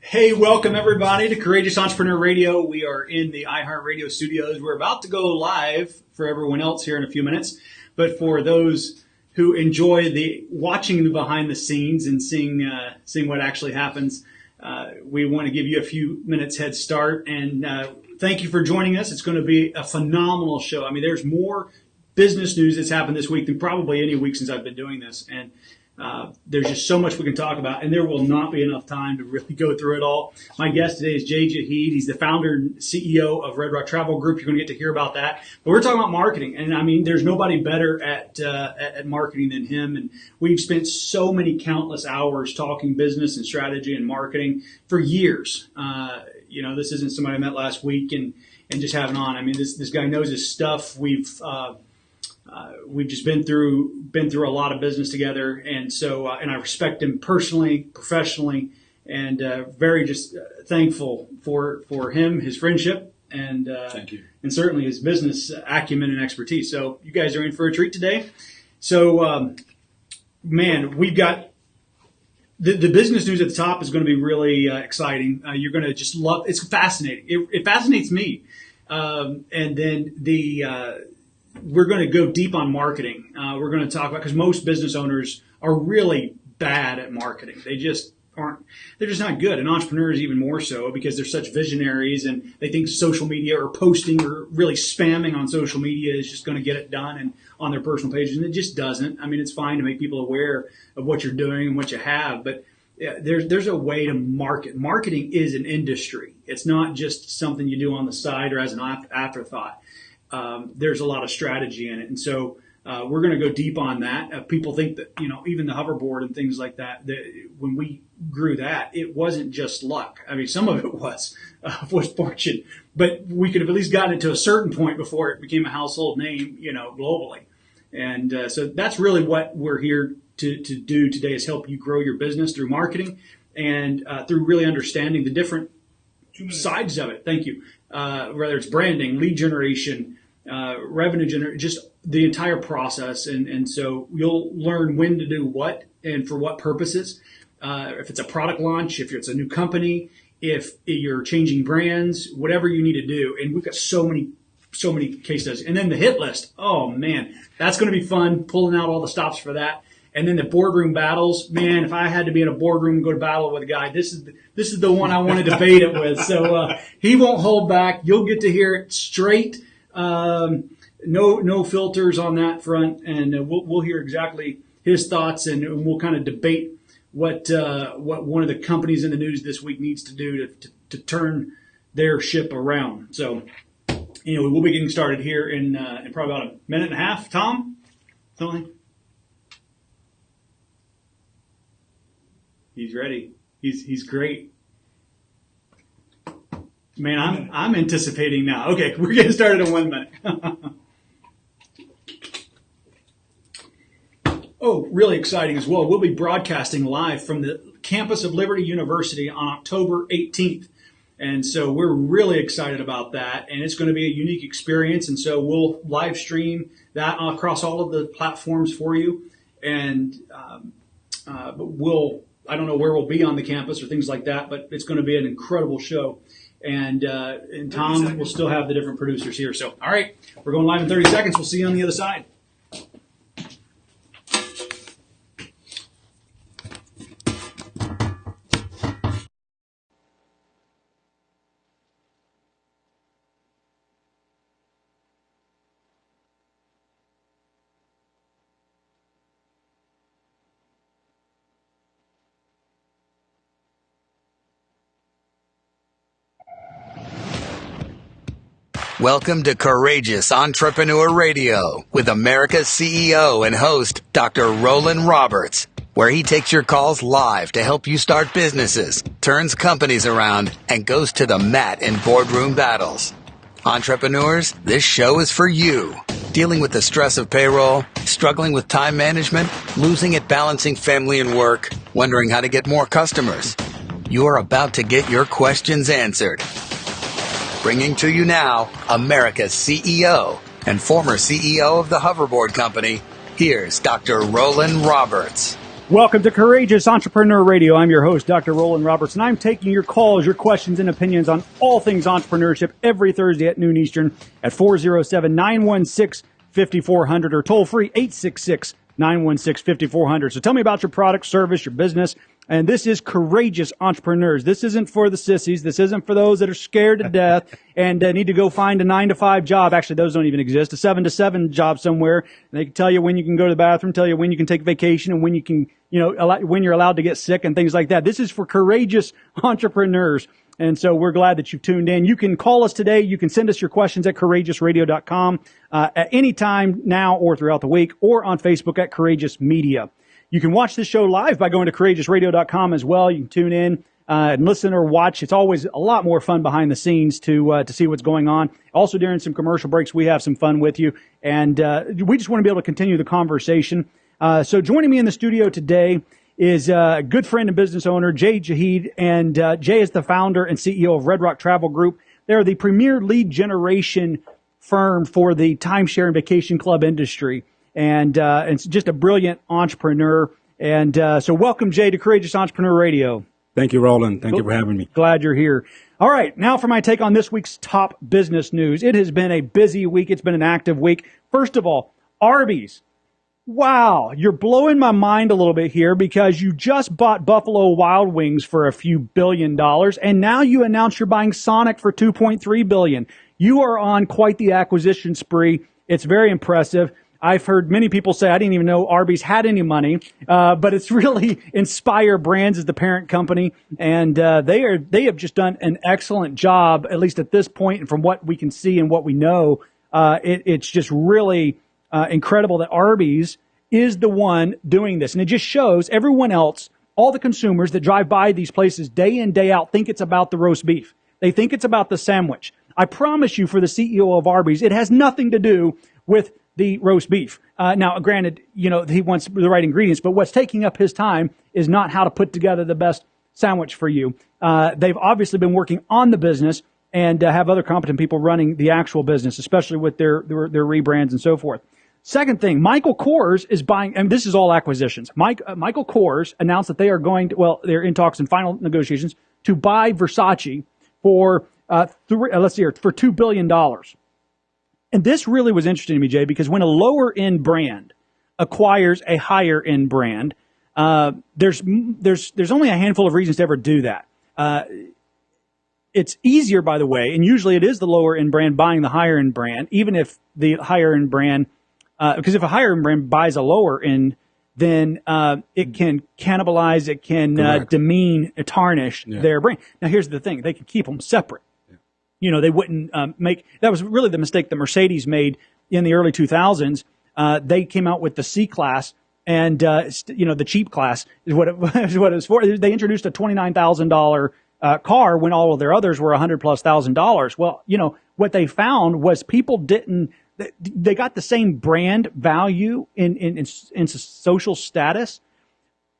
Hey, welcome everybody to Courageous Entrepreneur Radio. We are in the iHeartRadio studios. We're about to go live for everyone else here in a few minutes, but for those who enjoy the watching the behind the scenes and seeing uh, seeing what actually happens, uh, we want to give you a few minutes head start and uh, thank you for joining us. It's going to be a phenomenal show. I mean, there's more business news that's happened this week than probably any week since I've been doing this, and uh, there's just so much we can talk about, and there will not be enough time to really go through it all. My guest today is Jay Jaheed. He's the founder and CEO of Red Rock Travel Group. You're going to get to hear about that. But we're talking about marketing, and I mean, there's nobody better at uh, at marketing than him. And we've spent so many countless hours talking business and strategy and marketing for years. Uh, you know, this isn't somebody I met last week and and just having on. I mean, this this guy knows his stuff. We've uh, we've just been through been through a lot of business together, and so uh, and I respect him personally, professionally, and uh, very just uh, thankful for for him, his friendship, and uh, thank you, and certainly his business acumen and expertise. So you guys are in for a treat today. So um, man, we've got the, the business news at the top is going to be really uh, exciting. Uh, you're going to just love. It's fascinating. It, it fascinates me. Um, and then the uh, we're going to go deep on marketing. Uh, we're going to talk about because most business owners are really bad at marketing. They just aren't. They're just not good, and entrepreneurs even more so because they're such visionaries and they think social media or posting or really spamming on social media is just going to get it done and on their personal pages, and it just doesn't. I mean, it's fine to make people aware of what you're doing and what you have, but yeah, there's there's a way to market. Marketing is an industry. It's not just something you do on the side or as an afterthought um, there's a lot of strategy in it. And so uh, we're going to go deep on that. Uh, people think that, you know, even the hoverboard and things like that, that when we grew that, it wasn't just luck. I mean, some of it was, uh, was fortune, but we could have at least gotten it to a certain point before it became a household name, you know, globally. And uh, so that's really what we're here to, to do today is help you grow your business through marketing and uh, through really understanding the different sides of it. Thank you. Uh, whether it's branding, lead generation, uh, revenue just the entire process. And, and so you'll learn when to do what and for what purposes. Uh, if it's a product launch, if it's a new company, if you're changing brands, whatever you need to do. And we've got so many, so many case studies. And then the hit list. Oh man, that's going to be fun pulling out all the stops for that. And then the boardroom battles, man, if I had to be in a boardroom and go to battle with a guy, this is the, this is the one I want to debate it with. So uh, he won't hold back. You'll get to hear it straight um, no, no filters on that front, and uh, we'll, we'll hear exactly his thoughts, and we'll kind of debate what uh, what one of the companies in the news this week needs to do to, to, to turn their ship around. So, anyway, we'll be getting started here in uh, in probably about a minute and a half. Tom, something. He's ready. He's he's great. Man, I'm I'm anticipating now. Okay, we're getting started in one minute. oh, really exciting as well. We'll be broadcasting live from the campus of Liberty University on October 18th. And so we're really excited about that. And it's going to be a unique experience. And so we'll live stream that across all of the platforms for you. And, um, uh, but we'll, I don't know where we'll be on the campus or things like that, but it's going to be an incredible show and uh, and Tom will still have the different producers here. So, all right, we're going live in 30 seconds. We'll see you on the other side. Welcome to Courageous Entrepreneur Radio with America's CEO and host, Dr. Roland Roberts, where he takes your calls live to help you start businesses, turns companies around, and goes to the mat in boardroom battles. Entrepreneurs, this show is for you. Dealing with the stress of payroll, struggling with time management, losing at balancing family and work, wondering how to get more customers. You are about to get your questions answered. Bringing to you now America's CEO and former CEO of the Hoverboard Company, here's Dr. Roland Roberts. Welcome to Courageous Entrepreneur Radio. I'm your host, Dr. Roland Roberts, and I'm taking your calls, your questions, and opinions on all things entrepreneurship every Thursday at noon Eastern at 407 916 5400 or toll free 866 916 5400. So tell me about your product, service, your business. And this is courageous entrepreneurs. This isn't for the sissies. This isn't for those that are scared to death and uh, need to go find a nine to five job. Actually, those don't even exist. A seven to seven job somewhere. And they can tell you when you can go to the bathroom, tell you when you can take vacation and when you can, you know, allow, when you're allowed to get sick and things like that. This is for courageous entrepreneurs. And so we're glad that you've tuned in. You can call us today. You can send us your questions at courageousradio.com uh, at any time now or throughout the week or on Facebook at Courageous Media. You can watch this show live by going to courageousradio.com as well. You can tune in uh, and listen or watch. It's always a lot more fun behind the scenes to uh, to see what's going on. Also, during some commercial breaks, we have some fun with you, and uh, we just want to be able to continue the conversation. Uh, so, joining me in the studio today is a good friend and business owner Jay Jahid, and uh, Jay is the founder and CEO of Red Rock Travel Group. They're the premier lead generation firm for the timeshare and vacation club industry and uh, and just a brilliant entrepreneur. And uh, so, welcome Jay to Courageous Entrepreneur Radio. Thank you, Roland. Thank you for having me. Glad you're here. All right, now for my take on this week's top business news. It has been a busy week. It's been an active week. First of all, Arby's. Wow, you're blowing my mind a little bit here because you just bought Buffalo Wild Wings for a few billion dollars and now you announce you're buying Sonic for 2.3 billion. You are on quite the acquisition spree. It's very impressive. I've heard many people say I didn't even know Arby's had any money, uh, but it's really Inspire Brands is the parent company, and uh, they are they have just done an excellent job, at least at this point, and from what we can see and what we know, uh, it, it's just really uh, incredible that Arby's is the one doing this, and it just shows everyone else, all the consumers that drive by these places day in day out, think it's about the roast beef. They think it's about the sandwich. I promise you, for the CEO of Arby's, it has nothing to do with the roast beef. Uh, now, granted, you know, he wants the right ingredients, but what's taking up his time is not how to put together the best sandwich for you. Uh, they've obviously been working on the business and uh, have other competent people running the actual business, especially with their, their, their rebrands and so forth. Second thing, Michael Kors is buying, and this is all acquisitions. Mike, uh, Michael Kors announced that they are going to, well, they're in talks and final negotiations to buy Versace for, uh, three, uh, let's see here, for $2 billion. And this really was interesting to me, Jay, because when a lower end brand acquires a higher end brand, uh, there's there's there's only a handful of reasons to ever do that. Uh, it's easier, by the way, and usually it is the lower end brand buying the higher end brand, even if the higher end brand, because uh, if a higher end brand buys a lower end, then uh, it can cannibalize, it can uh, demean, tarnish yeah. their brand. Now, here's the thing: they can keep them separate you know, they wouldn't um, make. That was really the mistake that Mercedes made in the early 2000s. Uh, they came out with the C class, and uh, you know, the cheap class is what it, is what it was for. They introduced a twenty nine thousand dollar uh, car when all of their others were a hundred plus thousand dollars. Well, you know, what they found was people didn't. They got the same brand value in in, in, in social status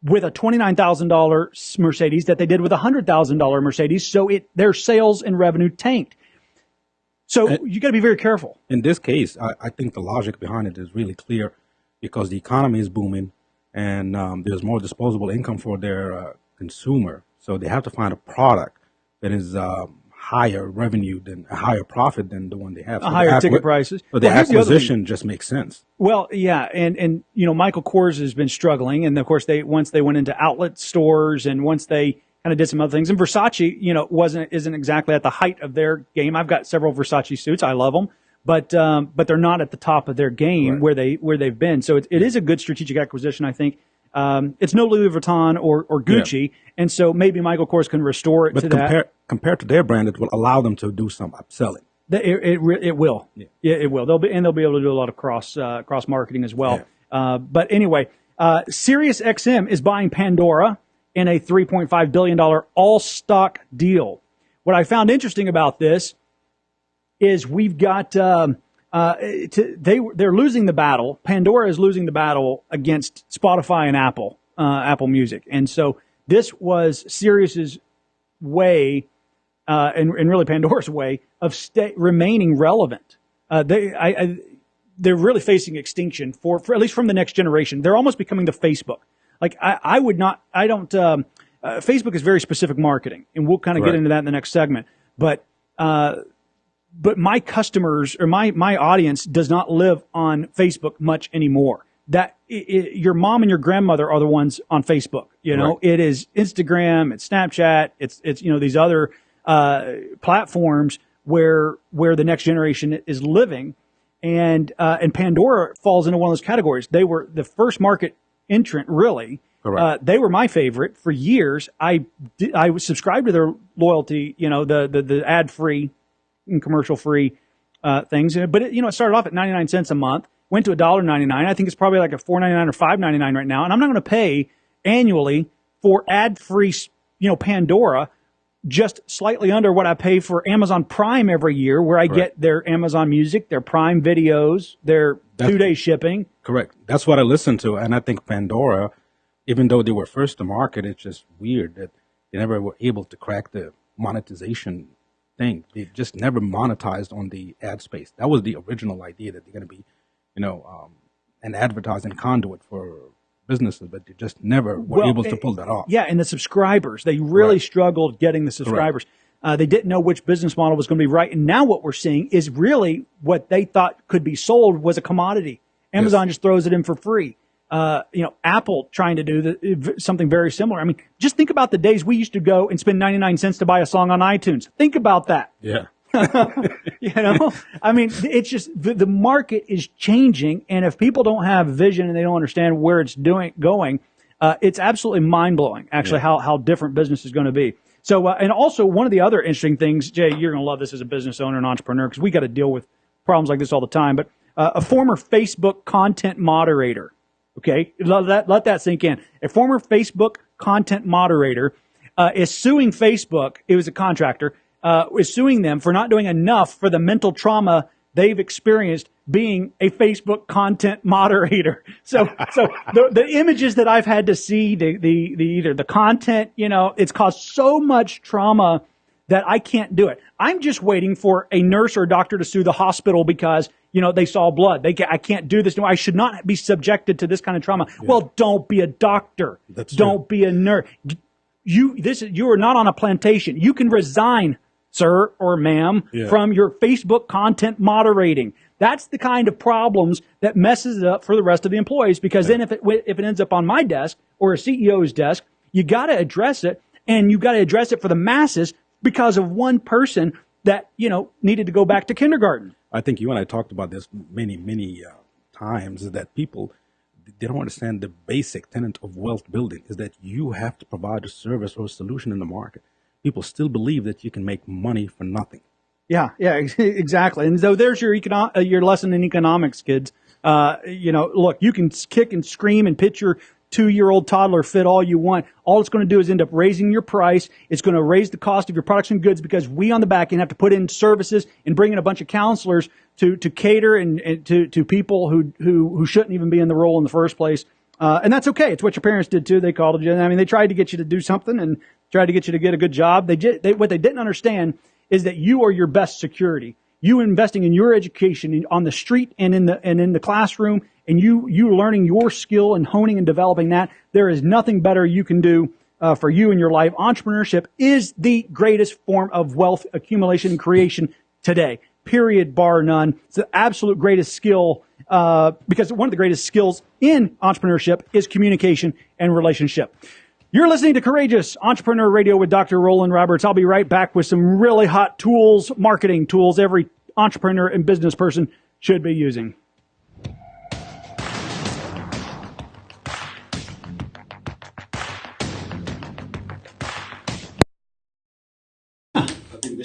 with a $29,000 Mercedes that they did with a $100,000 Mercedes. So it, their sales and revenue tanked. So and you got to be very careful. In this case, I, I, think the logic behind it is really clear because the economy is booming and um, there's more disposable income for their uh, consumer. So they have to find a product that is um, higher revenue than a higher profit than the one they have. So higher the ticket prices. So the well, acquisition the just makes sense. Well, yeah, and and you know Michael Kors has been struggling, and of course they once they went into outlet stores, and once they kind of did some other things, and Versace, you know, wasn't isn't exactly at the height of their game. I've got several Versace suits, I love them. But um, but they're not at the top of their game right. where they where they've been. So it, it is a good strategic acquisition, I think. Um, it's no Louis Vuitton or, or Gucci, yeah. and so maybe Michael Kors can restore it but to compare, that. Compared to their brand, it will allow them to do some upselling. It, it, it will. Yeah. yeah. it will. They'll be and they'll be able to do a lot of cross uh, cross marketing as well. Yeah. Uh, but anyway, uh, Sirius XM is buying Pandora in a 3.5 billion dollar all stock deal. What I found interesting about this is we've got. Um, uh, to, they they're losing the battle. Pandora is losing the battle against Spotify and Apple, uh, Apple Music, and so this was Sirius's way, uh, and, and really Pandora's way of stay, remaining relevant. Uh, they I, I, they're really facing extinction for, for at least from the next generation. They're almost becoming the Facebook like I, I would not, I don't, um, uh, Facebook is very specific marketing and we'll kind of get into that in the next segment. But, uh, but my customers or my, my audience does not live on Facebook much anymore. That i i your mom and your grandmother are the ones on Facebook. You know, Right. it is Instagram, it's Snapchat, it's, it's, you know, these other, uh, platforms where, where the next generation is living and uh, and Pandora falls into one of those categories. They were the first market entrant, really. Uh, they were my favorite for years. I di- I was subscribed to their loyalty, you know, the the, the ad free and commercial free uh, things. But it, you know, it started off at ninety nine cents a month, went to a dollar ninety nine. I think it's probably like a four ninety nine or five ninety nine right now. And I'm not going to pay annually for ad free, you know, Pandora just slightly under what I pay for Amazon Prime every year, where I get their Amazon Music, their Prime videos, their two day shipping. Correct. That's what I listen to, and I think Pandora, even though they were first to market, it's just weird that they never were able to crack the monetization thing. They just never monetized on the ad space. That was the original idea that they're going to be, you know, um, an advertising conduit for businesses, but they just never were Well, able to eh, pull that off. Yeah, and the subscribers, they really Right. struggled getting the subscribers. Uh, they didn't know which business model was going to be right. And now what we're seeing is really what they thought could be sold was a commodity. Amazon just throws it in for free. Uh, you know, Apple trying to do the, something very similar. I mean, just think about the days we used to go and spend 99 cents to buy a song on iTunes. Think about that. Yeah. You know, I mean, it's just the, the market is changing, and if people don't have vision and they don't understand where it's doing going, uh, it's absolutely mind blowing. Actually, how how different business is going to be. So, uh, and also one of the other interesting things, Jay, you're going to love this as a business owner and entrepreneur because we got to deal with problems like this all the time. But uh, a former Facebook content moderator, okay, let that let that sink in. A former Facebook content moderator uh, is suing Facebook. It was a contractor. Uh, is suing them for not doing enough for the mental trauma they've experienced being a Facebook content moderator. So, so the, the images that I've had to see, the, the, the either the content, you know, it's caused so much trauma that I can't do it. I'm just waiting for a nurse or a doctor to sue the hospital because you know they saw blood. They I can't do this. No, I should not be subjected to this kind of trauma. Well, don't be a doctor. That's don't be a nurse. You this is you are not on a plantation. You can resign, sir or ma'am, Yeah. from your Facebook content moderating. That's the kind of problems that messes it up for the rest of the employees. Because then if it if it ends up on my desk or a CEO's desk, you got to address it, and you got to address it for the masses because of one person that you know needed to go back to kindergarten. I think you and I talked about this many, many uh, times that people they don't understand the basic tenet of wealth building is that you have to provide a service or a solution in the market. People still believe that you can make money for nothing. Yeah, yeah, exactly. And so there's your econo- uh, your lesson in economics, kids. Uh, you know, look, you can kick and scream and pitch your two year old toddler fit all you want. All it's going to do is end up raising your price. It's going to raise the cost of your products and goods because we on the back end have to put in services and bring in a bunch of counselors to to cater and, and to to people who who who shouldn't even be in the role in the first place. Uh, and that's okay. It's what your parents did too. They called you. I mean, they tried to get you to do something and tried to get you to get a good job. They, they what they didn't understand is that you are your best security. You investing in your education on the street and in the and in the classroom, and you you learning your skill and honing and developing that. There is nothing better you can do uh, for you in your life. Entrepreneurship is the greatest form of wealth accumulation and creation today. Period, bar none. It's the absolute greatest skill uh, because one of the greatest skills in entrepreneurship is communication and relationship. You're listening to Courageous Entrepreneur Radio with Dr. Roland Roberts. I'll be right back with some really hot tools, marketing tools every entrepreneur and business person should be using.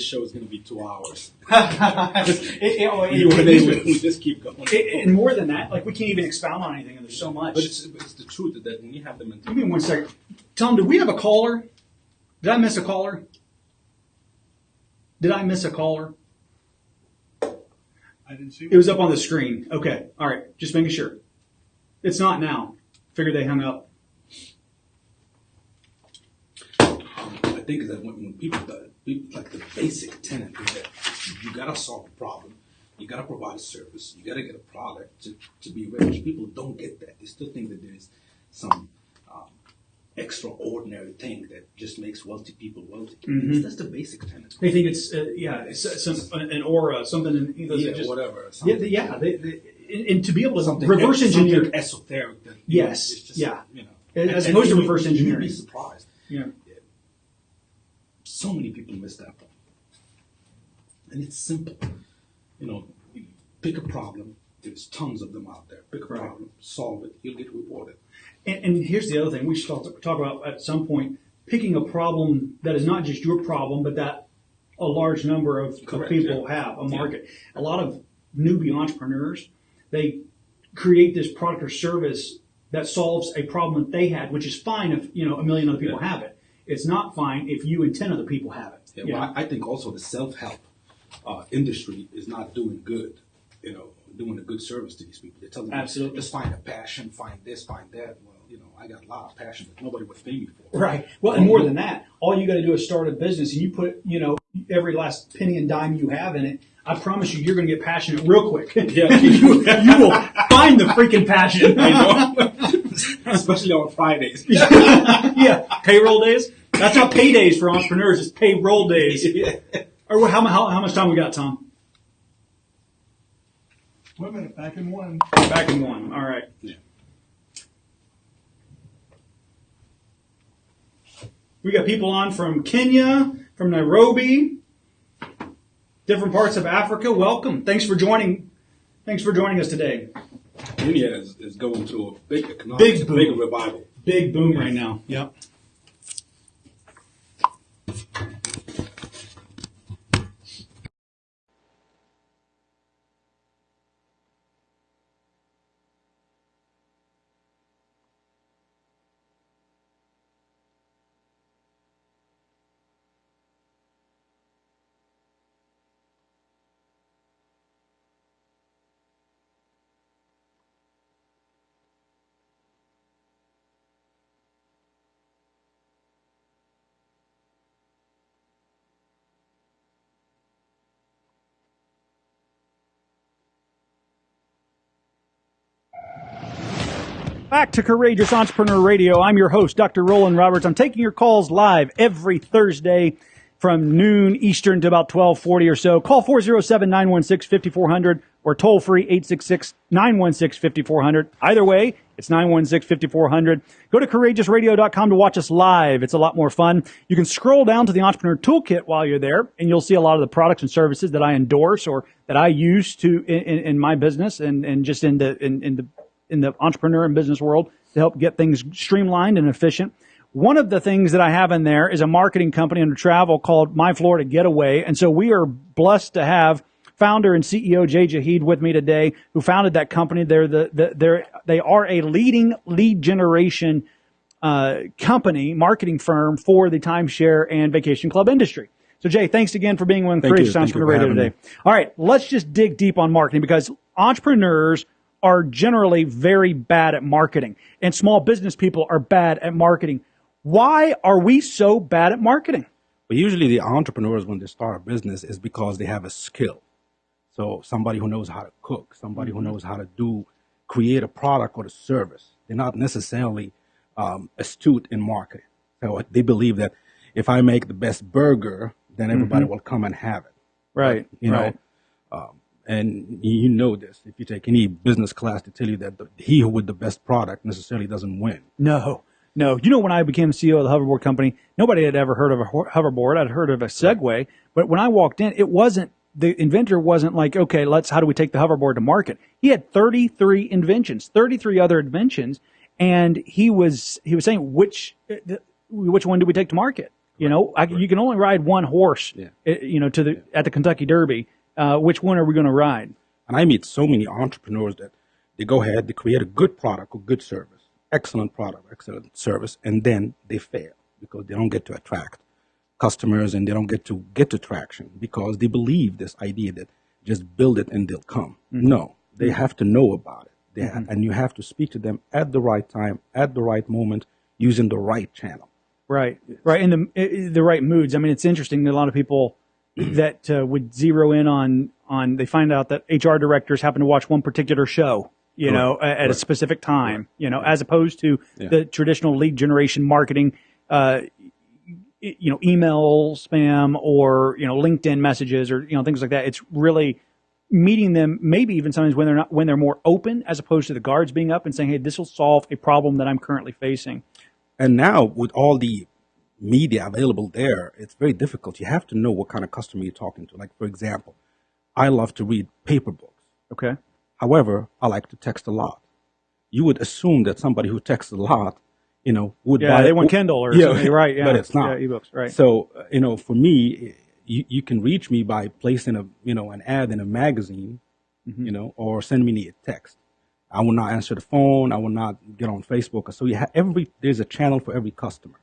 Show is going to be two hours. It- we oh, just keep going. and more than that, like we can't even expound on anything, and there's so much. But it's, it's the truth that when you have the Give mentality. me one second. Tell him, do we have a caller? Did I miss a caller? Did I miss a caller? I didn't see. It was up on the screen. Okay. All right. Just making sure. It's not now. Figured they hung up. I think is that when, when people, like the basic tenet is that you gotta solve a problem, you gotta provide a service, you gotta get a product to, to be rich. People don't get that. They still think that there's some um, extraordinary thing that just makes wealthy people wealthy. Mm-hmm. It's just the basic tenet. They think it's uh, yeah, it's uh, some an aura, something. In, know, Yeah, just, whatever. Yeah, something- they- yeah. They, they, and, to be able to something reverse something engineer, esoteric. That, know, Yes, it's just, yeah. You know, As opposed to reverse You'd be surprised. yeah, So many people miss that point. And it's simple. You know, pick a problem. There's tons of them out there. Pick a Right. problem, solve it. You'll get rewarded. and, and here's the other thing we should talk, talk about at some point: picking a problem that is not just your problem, but that a large number of, of Correct, people yeah. have a market. A lot of newbie entrepreneurs they create this product or service that solves a problem that they had, which is fine if you know a million other people Yeah. have it. It's not fine if you and ten other people have it. Yeah, well. I, I think also the self-help uh, industry is not doing good. You know, doing a good service to these people. They're telling them, Absolutely. just find a passion, find this, find that. Well, you know, I got a lot of passion that nobody would pay me for. Right. Well, and more than that, all you got to do is start a business, and you put, you know, every last penny and dime you have in it. I promise you, you're going to get passionate real quick. Yeah. you, you will find the freaking passion. I know, especially on Fridays. yeah. Payroll days. That's not paydays for entrepreneurs. It's payroll days. yeah. Or how, how, how much time we got, Tom? Wait a minute, back in one. Back in one. All right. Yeah. We got people on from Kenya, from Nairobi, different parts of Africa. Welcome. Thanks for joining. Thanks for joining us today. India is, is going to a big economic, Big boom. big revival. Big boom right now. Yep. Back to Courageous Entrepreneur Radio. I'm your host, Dr. Roland Roberts. I'm taking your calls live every Thursday from noon Eastern to about 1240 or so. Call 407-916-5400 or toll free 866-916-5400. Either way, it's 916-5400. Go to courageousradio.com to watch us live. It's a lot more fun. You can scroll down to the Entrepreneur Toolkit while you're there and you'll see a lot of the products and services that I endorse or that I use to in, in, in my business and, and just in the, in, in the in the entrepreneur and business world to help get things streamlined and efficient. One of the things that I have in there is a marketing company under travel called My Florida Getaway. And so we are blessed to have founder and CEO Jay Jahid with me today, who founded that company. They're the, the they're, they are a leading lead generation uh, company, marketing firm for the timeshare and vacation club industry. So Jay, thanks again for being on Courageous you. Thank you Entrepreneur Radio today. All right, let's just dig deep on marketing because entrepreneurs are generally very bad at marketing and small business people are bad at marketing. Why are we so bad at marketing? But usually the entrepreneurs, when they start a business, is because they have a skill. So somebody who knows how to cook, somebody who knows how to do, create a product or a service. They're not necessarily um, astute in marketing. So they believe that if I make the best burger, then everybody will come and have it. Right. You know, um, and you know this. If you take any business class, to tell you that the, he with the best product necessarily doesn't win. No, no. You know, when I became CEO of the hoverboard company, nobody had ever heard of a hoverboard. I'd heard of a Segway, but when I walked in, it wasn't the inventor wasn't like, okay, let's how do we take the hoverboard to market? He had 33 inventions, 33 other inventions, and he was he was saying which which one do we take to market? You know, I, you can only ride one horse. Yeah. uh, You know, to the at the Kentucky Derby. Uh, which one are we going to ride? And I meet so many entrepreneurs that they go ahead, they create a good product or good service, excellent product, excellent service, and then they fail because they don't get to attract customers and they don't get to get to traction because they believe this idea that just build it and they'll come. Mm-hmm. No, they mm-hmm. have to know about it. They ha- mm-hmm. and you have to speak to them at the right time, at the right moment, using the right channel. Right, right, in the eh, eh, the right moods. I mean, it's interesting that a lot of people that uh, would zero in on on they find out that HR directors happen to watch one particular show, you know, at, at a specific time, you know, as opposed to Yeah. the traditional lead generation marketing, uh, you know, email spam or, you know, LinkedIn messages or, you know, things like that. It's really meeting them maybe even sometimes when they're not, when they're more open as opposed to the guards being up and saying, Hey, this will solve a problem that I'm currently facing. And now with all the media available there, it's very difficult. You have to know what kind of customer you're talking to. Like for example, I love to read paper books. Okay. However, I like to text a lot. You would assume that somebody who texts a lot, you know, would Yeah. buy They want Kindle or Yeah, something. Right. Yeah. but it's not. Yeah, ebooks. Right. So, uh, you know, for me, you, you can reach me by placing a, you know, an ad in a magazine, Mm-hmm. you know, or send me a text. I will not answer the phone. I will not get on Facebook. So you have every, there's a channel for every customer.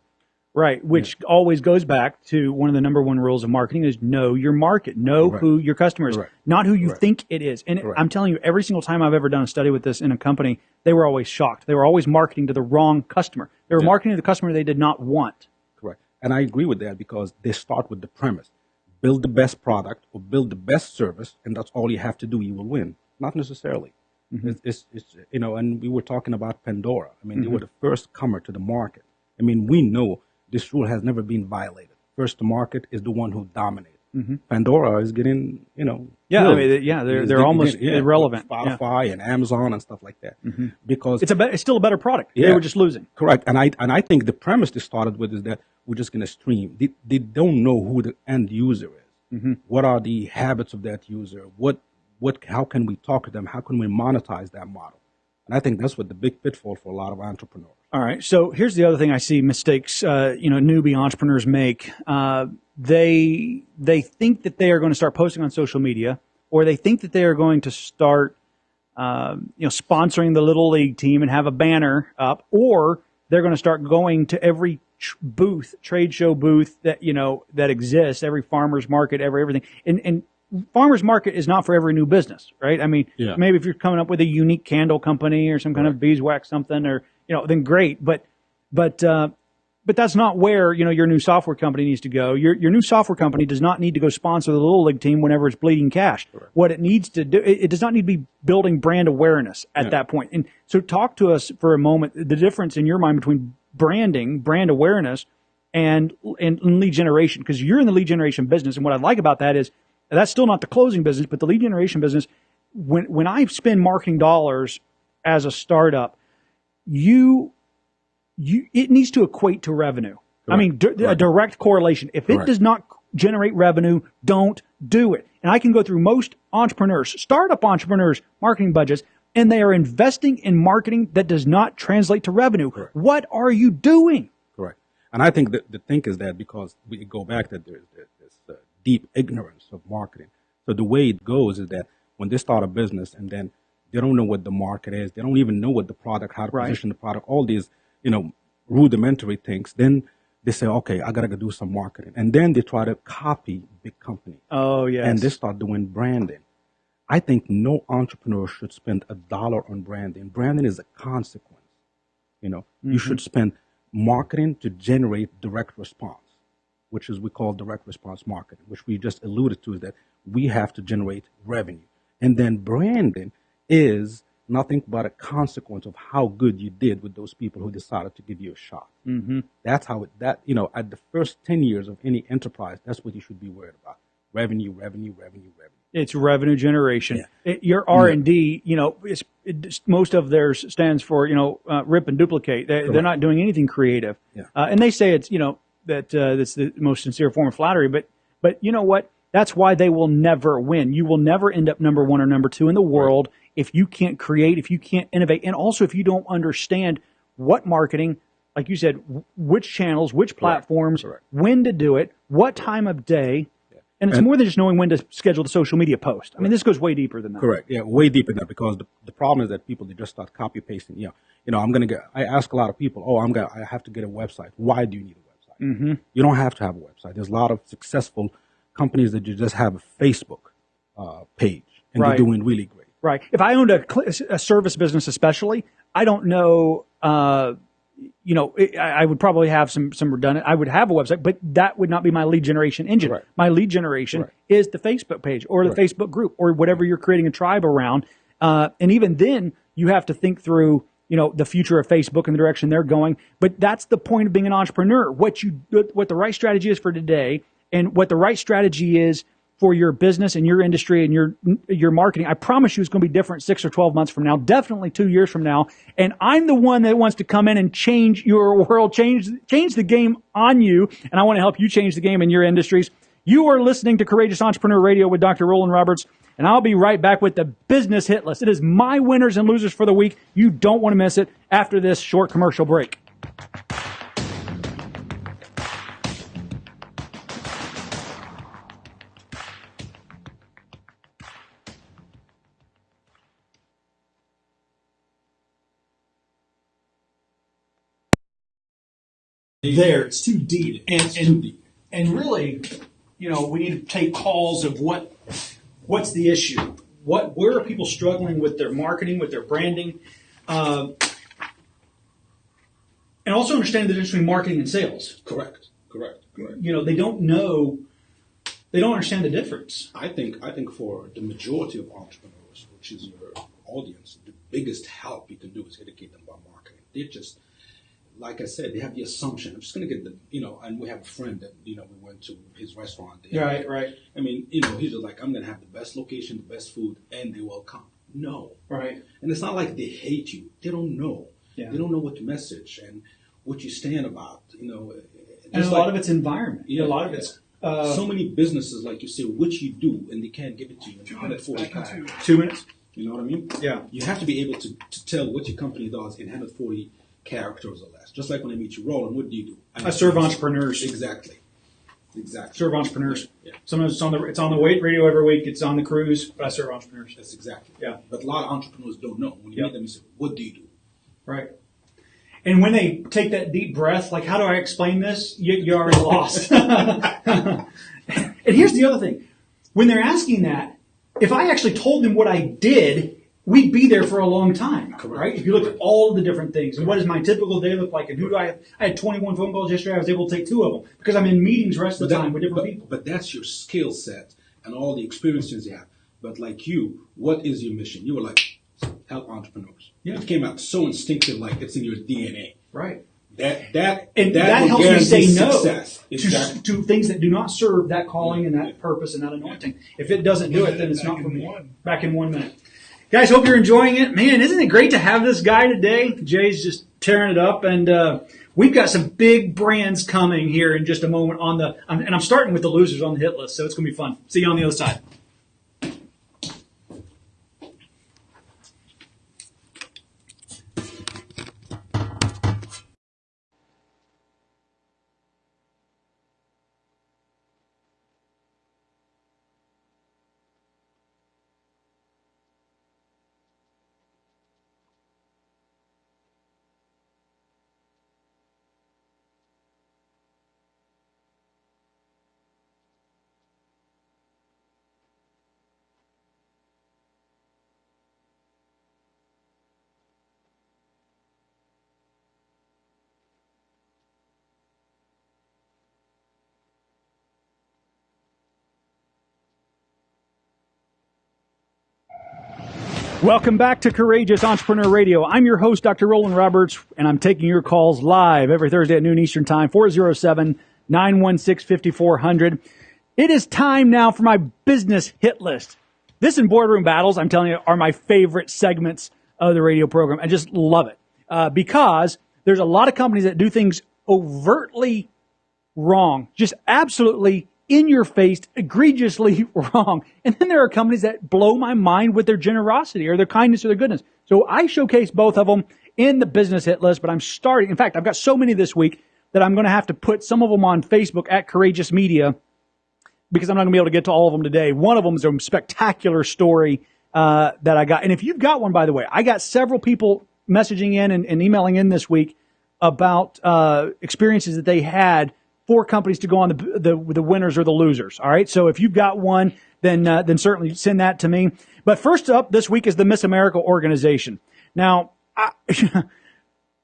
Right, which always goes back to one of the number one rules of marketing is know your market, know Correct. who your customer is, Correct. not who you Correct. think it is. And. I'm telling you, every single time I've ever done a study with this in a company, they were always shocked. They were always marketing to the wrong customer. They were Yeah. marketing to the customer they did not want. Correct. And I agree with that because they start with the premise build the best product or build the best service, and that's all you have to do, you will win. Not necessarily. Mm-hmm. It's, it's, it's, you know, and we were talking about Pandora. I mean, they mm-hmm. were the first comer to the market. I mean, we know this rule has never been violated. First to market is the one who dominates. Pandora is getting, you know, Yeah, I mean, they- yeah, they're- they're almost yeah, irrelevant, yeah. Mm-hmm. Spotify and Amazon and stuff like that, because It's a be- it's still a better product. They Yeah. were just losing. Correct. And I and I think the premise they started with is that we're just going to stream. They, they don't know who the end user is. What are the habits of that user? What what how can we talk to them? How can we monetize that model? And I think that's what the big pitfall for a lot of entrepreneurs. All right. So here's the other thing I see mistakes, uh, you know, newbie entrepreneurs make. Uh, they they think that they are going to start posting on social media, or they think that they are going to start, um, you know, sponsoring the little league team and have a banner up, or they're going to start going to every booth, trade show booth that you know that exists, every farmers market, every everything, and and farmers market is not for every new business, right? I mean, Yeah. maybe if you're coming up with a unique candle company or some kind of beeswax something, or you know, then great, but but uh, but that's not where you know your new software company needs to go. Your your new software company does not need to go sponsor the little league team whenever it's bleeding cash. What it needs to do, it, it does not need to be building brand awareness at that point. And so, talk to us for a moment the difference in your mind between branding, brand awareness, and and, and lead generation because you're in the lead generation business. And what I like about that is that's still not the closing business, but the lead generation business. When when I spend marketing dollars as a startup, you you it needs to equate to revenue. I mean, d- a Correct. direct correlation. If it Correct. does not generate revenue, don't do it. And I can go through most entrepreneurs, startup entrepreneurs, marketing budgets, and they are investing in marketing that does not translate to revenue. What are you doing? Correct. And I think that the thing is that because we go back that there's deep ignorance of marketing. So the way it goes is that when they start a business and then they don't know what the market is, they don't even know what the product, how to Right. position the product, all these, you know, rudimentary things. Then they say, okay, I gotta go do some marketing, and then they try to copy big company Oh yes. and they start doing branding. I think no entrepreneur should spend a dollar on branding. Branding is a consequence. You know, you mm-hmm. should spend marketing to generate direct response, which is we call direct response marketing, which we just alluded to is that we have to generate revenue. And then branding is nothing but a consequence of how good you did with those people who decided to give you a shot. Mm-hmm. That's how it, that, you know, at the first 10 years of any enterprise, that's what you should be worried about. Revenue, revenue, revenue, revenue. it's revenue generation. Yeah. It- your R and D, you know, it's, it's, most of theirs stands for you know uh, rip and duplicate. They, they're not doing anything creative, Yeah. uh, and they say it's you know that uh, that's the most sincere form of flattery. But but you know what? That's why they will never win. You will never end up number one or number two in the world if you can't create, if you can't innovate, and also if you don't understand what marketing, like you said, w- which channels, which platforms, Correct. when to do it, what time of day. And it's And- more than just knowing when to schedule the social media post. I mean, this goes way deeper than that. Correct. Yeah, way deeper than that because the, the problem is that people they just start copy pasting. You know, you know, I'm gonna get. I ask a lot of people, oh, I'm gonna. I have to get a website. Why do you need a website? Mm-hmm. You don't have to have a website. There's a lot of successful companies that you just have a Facebook uh, page and Right. they're doing really great. Right. If I owned a, a service business, especially, I don't know. Uh, you know, I, I would probably have some some redundant. I would have a website, but that would not be my lead generation engine. Right. My lead generation Right. is the Facebook page or the. Facebook group or whatever you're creating a tribe around. Uh, and even then, You have to think through, you know, the future of Facebook and the direction they're going. But that's the point of being an entrepreneur. What you, what the right strategy is for today and what the right strategy is for your business and your industry and your your marketing. I promise you it's going to be different 6 or 12 months from now, definitely 2 years from now. And I'm the one that wants to come in and change your world, change change the game on you, and I want to help you change the game in your industries. You are listening to Courageous Entrepreneur Radio with Dr. Roland Roberts, and I'll be right back with the business hit list. It is my winners and losers for the week. You don't want to miss it after this short commercial break. there. It's too deep, and and and really, you know, we need to take calls of what what's the issue. What where are people struggling with their marketing, with their branding, uh, and also understand the difference between marketing and sales. Correct. Correct. Correct. You know, they don't know, they don't understand the difference. I think I think for the majority of entrepreneurs, which is your audience, the biggest help you can do is educate them about marketing. They just like I said, they have the assumption. I'm just going to get the, you know, and we have a friend that, you know, we went to his restaurant. There. Right, right. I mean, you know, he's just like, I'm going to have the best location, the best food, and they will come. No. Right. And it's not like they hate you. They don't know. Yeah. They don't know what the message and what you stand about, you know. And a lot of it's environment. Yeah, a lot of yeah. it's uh, so many businesses, like you say, which you do, and they can't give it to you in 140 two minutes. You know what I mean? Yeah. You have to be able to, to tell what your company does in 140 characters or less. Just like when I meet you, Roland, what do you do? I serve entrepreneurs. Exactly. Exactly. Serve entrepreneurs. Yeah. Sometimes it's on the it's on the weight radio every week. It's on the cruise, but I serve entrepreneurs. That's exactly. Yeah. But a lot of entrepreneurs don't know. When you Yep. meet them, you say, "What do you do?" Right. And when they take that deep breath, like, how do I explain this? You, you're already lost. and here's the other thing. When they're asking that, if I actually told them what I did, we'd be there for a long time, Correct. right? If you look at all the different things and what does my typical day look like and who do I have? I had 21 phone calls yesterday. I was able to take two of them because I'm in meetings the rest of the time with different but, people. but that's your skill set and all the experiences you have. But like you, what is your mission? You were like, help entrepreneurs. Yeah. It came out so instinctive, like it's in your DNA. Right. That that And that, that, helps me say no success. to, Exactly. to things that do not serve that calling and that purpose and that anointing. If it doesn't do it, then it's not for me. one. Back in one minute. Guys, hope you're enjoying it. Man, isn't it great to have this guy today? Jay's just tearing it up, and uh, we've got some big brands coming here in just a moment on the. And I'm starting with the losers on the hit list, so it's going to be fun. See you on the other side. Welcome back to Courageous Entrepreneur Radio. I'm your host, Dr. Roland Roberts, and I'm taking your calls live every Thursday at noon Eastern Time, 407 916 5400. It is time now for my business hit list. This and boardroom battles, I'm telling you, are my favorite segments of the radio program. I just love it uh, because there's a lot of companies that do things overtly wrong, just absolutely in your face, egregiously wrong. And then there are companies that blow my mind with their generosity or their kindness or their goodness. So I showcase both of them in the business hit list, but I'm starting. In fact, I've got so many this week that I'm going to have to put some of them on Facebook at Courageous Media because I'm not going to be able to get to all of them today. One of them is a spectacular story uh, that I got. And if you've got one, by the way, I got several people messaging in and, and emailing in this week about uh, experiences that they had for companies to go on the, the the winners or the losers. All right. So if you've got one, then uh, then certainly send that to me. But first up this week is the Miss America organization. Now, I,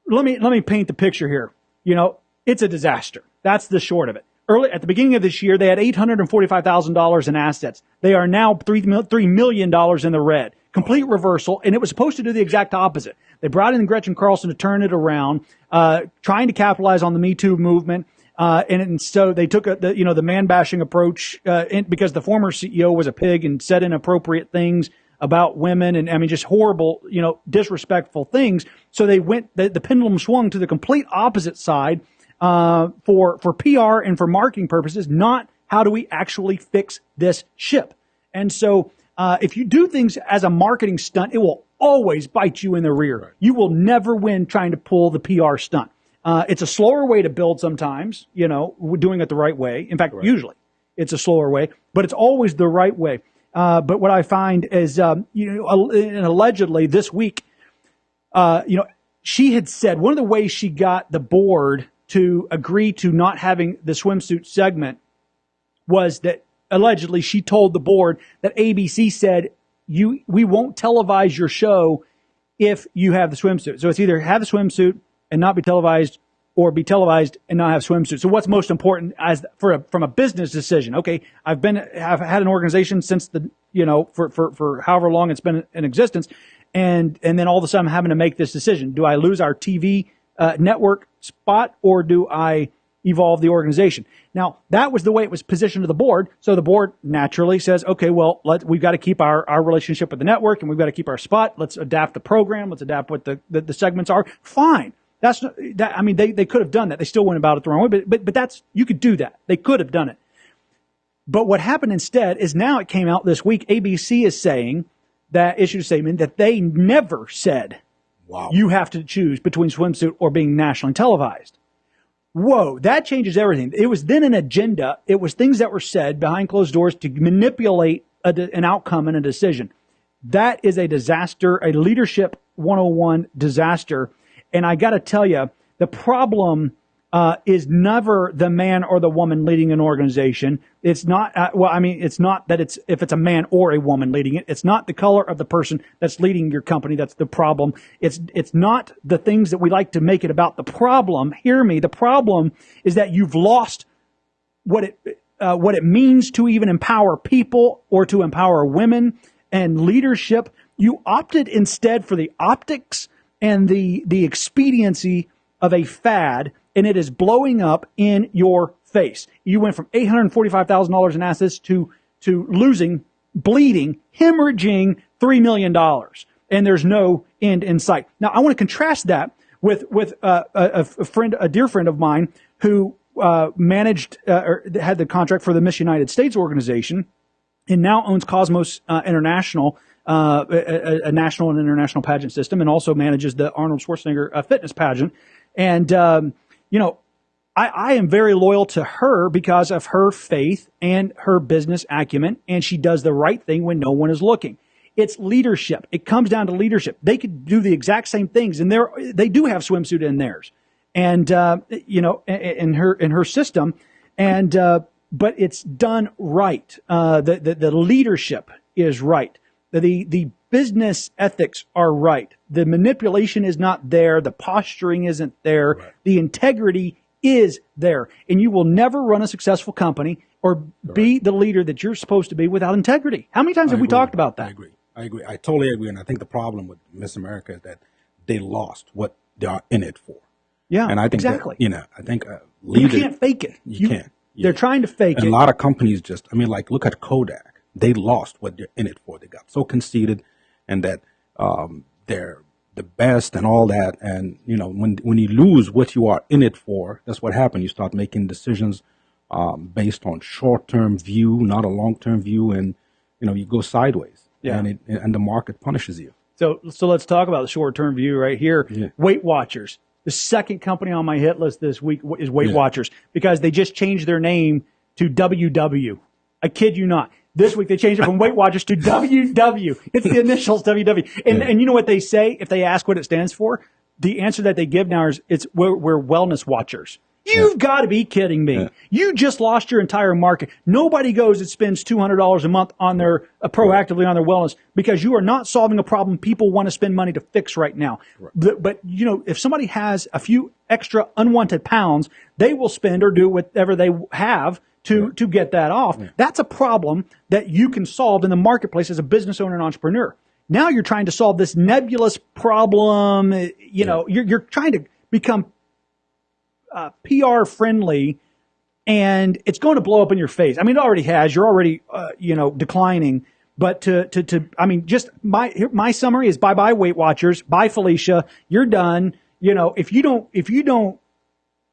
let me let me paint the picture here. You know, it's a disaster. That's the short of it. Early at the beginning of this year, they had eight hundred and forty-five thousand dollars in assets. They are now three mil- three million dollars in the red. complete reversal, and it was supposed to do the exact opposite. They brought in Gretchen Carlson to turn it around, uh, trying to capitalize on the Me Too movement. Uh, and, and, so they took a, the, you know, the man bashing approach, uh, in, because the former CEO was a pig and said inappropriate things about women and I mean just horrible, you know, disrespectful things. So they went the, the pendulum swung to the complete opposite side uh, for for PR and for marketing purposes, not how do we actually fix this ship. And so uh, if you do things as a marketing stunt, it will always bite you in the rear. You will never win trying to pull the PR stunt. Uh, it's a slower way to build sometimes, you know, doing it the right way. In fact, right. usually it's a slower way, but it's always the right way. Uh, but what I find is, um, you know, and allegedly this week, uh, you know, she had said one of the ways she got the board to agree to not having the swimsuit segment was that allegedly she told the board that ABC said you we won't televise your show if you have the swimsuit. So it's either have the swimsuit and not be televised or be televised and not have swimsuits. So what's most important as for a, from a business decision? Okay, I've been I've had an organization since the you know for for for however long it's been in existence, and and then all of a sudden I'm having to make this decision: do I lose our TV uh, network spot or do I evolve the organization? Now that was the way it was positioned to the board. So the board naturally says, okay, well let we've got to keep our our relationship with the network and we've got to keep our spot. Let's adapt the program. Let's adapt what the the, the segments are. Fine. That's not, that. I mean, they, they could have done that. They still went about it the wrong way, but, but, but that's, you could do that. They could have done it. But what happened instead is now it came out this week. ABC is saying that issued a statement that they never said, wow. you have to choose between swimsuit or being nationally televised. Whoa, that changes everything. It was then an agenda. It was things that were said behind closed doors to manipulate a, an outcome and a decision. That is a disaster, a leadership 101 disaster and I got to tell you, the problem uh, is never the man or the woman leading an organization. It's not, uh, well, I mean, it's not that it's, if it's a man or a woman leading it, it's not the color of the person that's leading your company that's the problem. It's, it's not the things that we like to make it about. The problem, hear me, the problem is that you've lost what it, uh, what it means to even empower people or to empower women and leadership. You opted instead for the optics and the, the expediency of a fad, and it is blowing up in your face. You went from $845,000 in assets to, to losing, bleeding, hemorrhaging $3 million. And there's no end in sight. Now, I want to contrast that with, with uh, a, a, friend, a dear friend of mine who uh, managed uh, or had the contract for the Miss United States organization and now owns Cosmos uh, International, uh, a, a, national and international pageant system, and also manages the Arnold Schwarzenegger uh, fitness pageant. And um, you know, I, I, am very loyal to her because of her faith and her business acumen, and she does the right thing when no one is looking. It's leadership. It comes down to leadership. They could do the exact same things, and they they do have swimsuit in theirs, and uh, you know, in her in her system, and uh, but it's done right. Uh, the, the the leadership is right the, the business ethics are right. The manipulation is not there. The posturing isn't there. Right. The integrity is there. And you will never run a successful company or be the leader that you're supposed to be without integrity. How many times I have we talked about that? I agree. I agree. I totally agree. And I think the problem with Miss America is that they lost what they are in it for. Yeah, and I think exactly. That, you know, I think uh, leader, you can't fake it. You, you can't. They're trying to fake and it. A lot of companies just, I mean, like look at Kodak they lost what they're in it for. They got so conceited and that um, they're the best and all that. And you know, when when you lose what you are in it for, that's what happens. You start making decisions um, based on short term view, not a long term view, and you know you go sideways. Yeah. And it, and the market punishes you. So so let's talk about the short term view right here. Yeah. Weight Watchers. The second company on my hit list this week is Weight yeah. Watchers because they just changed their name to WW. I kid you not. This week they changed it from Weight Watchers to WW. It's the initials WW. And, yeah. and you know what they say if they ask what it stands for? The answer that they give now is it's we're, we're wellness watchers. You've yeah. got to be kidding me. Yeah. You just lost your entire market. Nobody goes and spends $200 a month on their, uh, proactively on their wellness because you are not solving a problem people want to spend money to fix right now. Right. But, but, you know, if somebody has a few extra unwanted pounds, they will spend or do whatever they have to, yeah. to get that off. Yeah. That's a problem that you can solve in the marketplace as a business owner and entrepreneur. Now you're trying to solve this nebulous problem. uh, You know, you're, you're trying to become uh, PR friendly and it's going to blow up in your face. I mean, it already has. You're already, uh, you know, declining. But to, to, to, I mean, just my, my summary is bye bye Weight Watchers. Bye Felicia. You're done. You know, if you don't, if you don't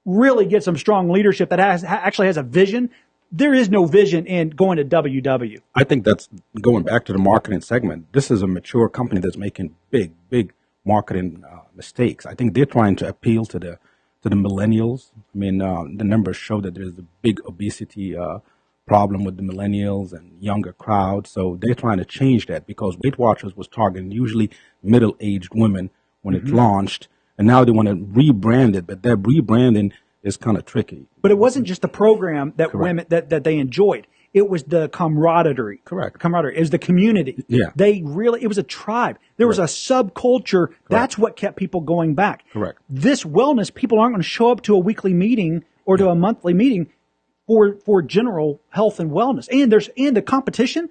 really get some strong leadership that has, ha- actually has a vision, there is no vision in going to WW. I think that's going back to the marketing segment. This is a mature company that's making big, big marketing uh, mistakes. I think they're trying to appeal to the to the millennials. I mean, uh, the numbers show that there's a big obesity uh, problem with the millennials and younger crowd. So they're trying to change that because Weight Watchers was targeting usually middle-aged women when it launched, and now they want to rebrand it. But that rebranding is kind of tricky. But it wasn't just the program that women that, that they enjoyed. It was the camaraderie. Correct. Camaraderie. It was the community. Yeah. They really it was a tribe. There was a subculture. That's what kept people going back. Correct. This wellness, people aren't going to show up to a weekly meeting or to a monthly meeting for for general health and wellness. And there's and the competition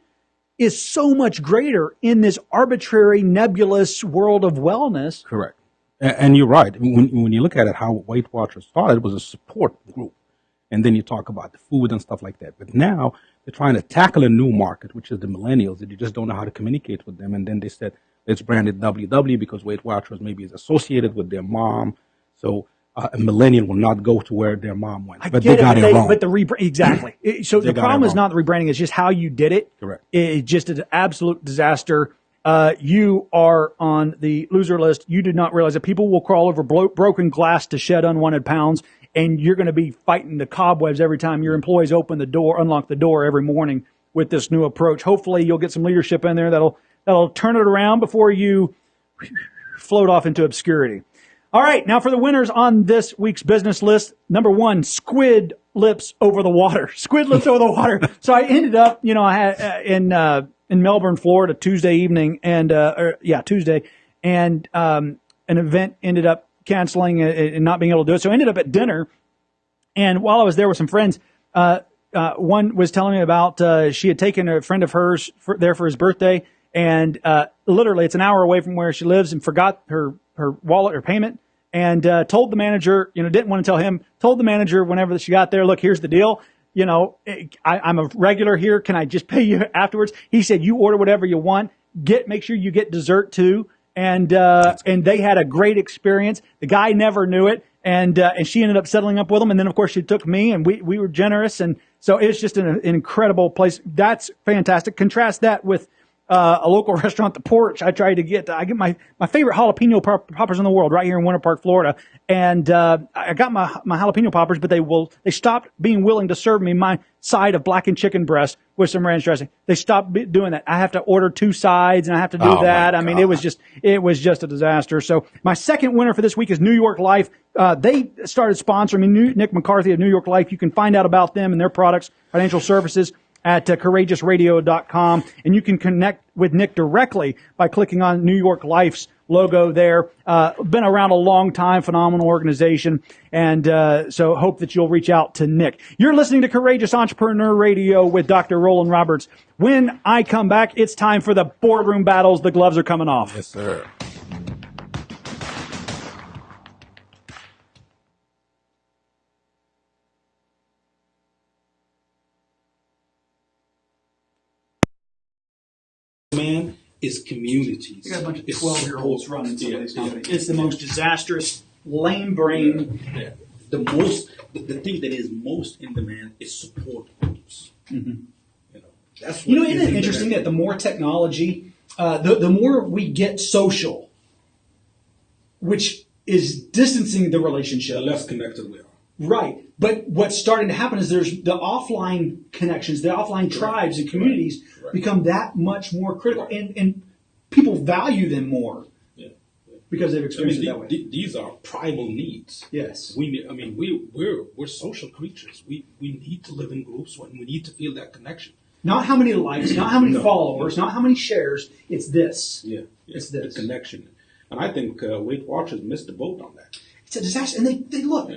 is so much greater in this arbitrary, nebulous world of wellness. Correct. And you're right. When, when you look at it, how Weight Watchers started was a support group. And then you talk about the food and stuff like that. But now they're trying to tackle a new market, which is the millennials, that you just don't know how to communicate with them. And then they said, let's brand it WW because Weight Watchers maybe is associated with their mom. So uh, a millennial will not go to where their mom went. I but get they got it, it, but, they- wrong. but the rebrand exactly. So the problem is not the rebranding; it's just how you did it. Correct. It- It's just an absolute disaster. Uh, you are on the loser list. You did not realize that people will crawl over blo- broken glass to shed unwanted pounds, and you're going to be fighting the cobwebs every time your employees open the door, unlock the door every morning with this new approach. Hopefully, you'll get some leadership in there that'll that'll turn it around before you float off into obscurity. All right, now for the winners on this week's business list. Number one, squid lips over the water. Squid lips over the water. So I ended up, you know, I had uh, in uh, in Melbourne, Florida, Tuesday evening, and uh, or, yeah, Tuesday, and um, an event ended up canceling and not being able to do it. So I ended up at dinner, and while I was there with some friends, uh, uh, one was telling me about uh, she had taken a friend of hers for, there for his birthday, and uh, literally it's an hour away from where she lives, and forgot her her wallet or payment, and uh, told the manager, you know, didn't want to tell him, told the manager whenever she got there, look, here's the deal. You know, I, I'm a regular here. Can I just pay you afterwards? He said, you order whatever you want. Get, make sure you get dessert too. And, uh, and they had a great experience. The guy never knew it. And, uh, and she ended up settling up with him. And then of course she took me and we, we were generous. And so it's just an, an incredible place. That's fantastic. Contrast that with, uh, a local restaurant, The Porch. I tried to get, I get my, my favorite jalapeno pop- poppers in the world right here in Winter Park, Florida. And, uh, I got my, my jalapeno poppers, but they will, they stopped being willing to serve me my side of blackened chicken breast with some ranch dressing. They stopped be- doing that. I have to order two sides and I have to do Oh, that. I mean, it was just, it was just a disaster. So my second winner for this week is New York Life. Uh, they started sponsoring me, New, Nick McCarthy of New York Life. You can find out about them and their products, financial services at uh, courageousradio.com. And you can connect with Nick directly by clicking on New York Life's logo there. Uh, been around a long time, phenomenal organization. And uh, so hope that you'll reach out to Nick. You're listening to Courageous Entrepreneur Radio with Dr. Roland Roberts. When I come back, it's time for the boardroom battles. The gloves are coming off. yes, sir. Is communities. You got a bunch of It's 12 year olds support. running some Yeah, of these yeah, companies. It's the most disastrous, lame brain. yeah. The most, the, the thing that is most in demand is support groups. You know, that's what Mm-hmm. You know, is isn't it in interesting demand. that the more technology, uh, the, the more we get social, which is distancing the relationship. the less connected we are. Right. But what's starting to happen is there's the offline connections, the offline tribes and communities Right. become that much more critical and, and people value them more Yeah. yeah. because they've I experienced mean, it the- that way. the- these are primal needs. yes. We, I mean, we we're we're social creatures. We we need to live in groups. and We need to feel that connection. Not how many likes, not how many No. followers, not how many shares. It's this. Yeah, yeah. It's the connection. And I think uh, Weight Watchers missed the boat on that. It's a disaster. And they, they look,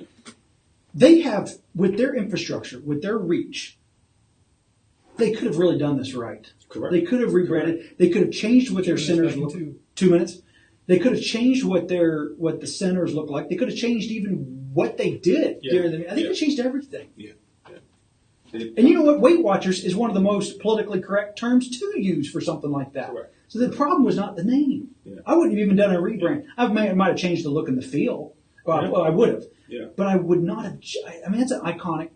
they have, with their infrastructure, with their reach, they could have really done this right. Correct. They could have rebranded. They could have changed what their centers look. two. Two minutes. They could have changed what their what the centers look like. They could have changed even what they did Yeah. during the. I think Yeah. they changed everything. Yeah. yeah. And you know what? Weight Watchers is one of the most politically correct terms to use for something like that. Correct. So the problem was not the name. Yeah. I wouldn't have even done a rebrand. I might, I might have changed the look and the feel. Well, Yeah. well, I would have. Yeah. But I would not have. I mean, it's an iconic,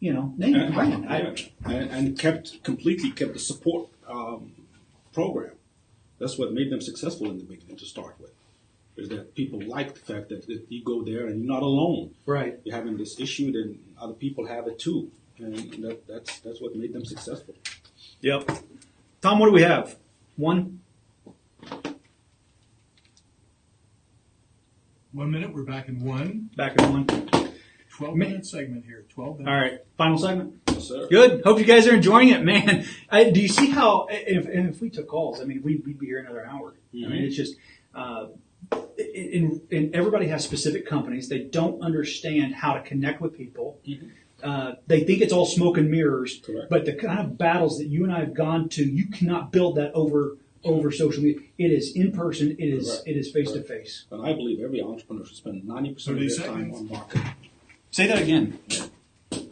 you know, name and brand. I, and kept completely kept the support um, program. That's what made them successful in the beginning to start with. Is that people like the fact that, that you go there and you're not alone. right. You're having this issue, then other people have it too, and that, that's that's what made them successful. Yep. Tom, what do we have? One. One minute, we're back in one. Back in one. 12 Man. minute segment here. 12 minutes. All right. Final segment. Yes, sir. Good. Hope you guys are enjoying it, man. I, do you see how? If, and if we took calls, I mean, we'd, we'd be here another hour. I mean, it's just. Uh, in, in, everybody has specific companies. They don't understand how to connect with people. Uh, they think it's all smoke and mirrors. Correct. But the kind of battles that you and I have gone to, you cannot build that over over social media. It is in person. It is Correct. it is face to face. And I believe every entrepreneur should spend ninety percent of 30 their time on marketing. Say that again.